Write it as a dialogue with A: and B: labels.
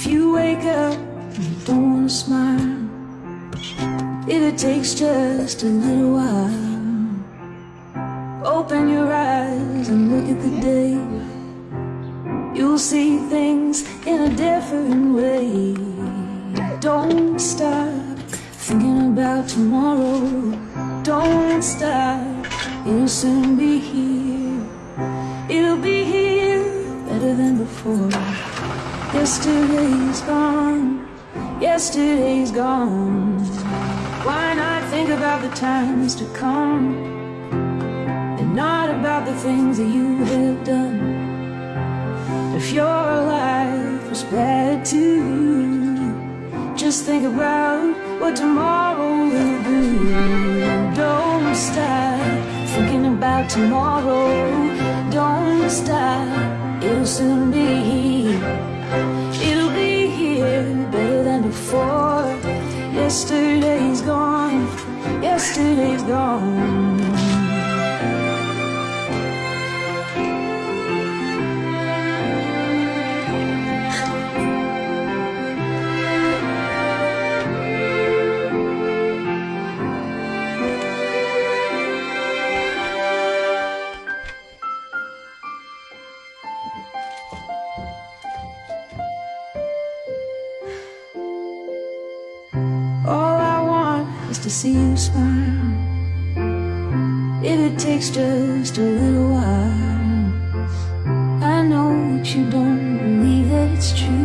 A: If you wake up and don't smile, if it takes just a little while, open your eyes and look at the day. You'll see things in a different way. Don't stop thinking about tomorrow. Don't stop, it'll soon be here. It'll be here better than before. Yesterday's gone, yesterday's gone. Why not think about the times to come and not about the things that you have done? If your life was bad to you, just think about what tomorrow will be. Don't stop thinking about tomorrow. Don't stop, it'll soon be here. It'll be here better than before. Yesterday's gone, yesterday's gone. Is to see you smile. If it takes just a little while, I know that you don't believe that it's true.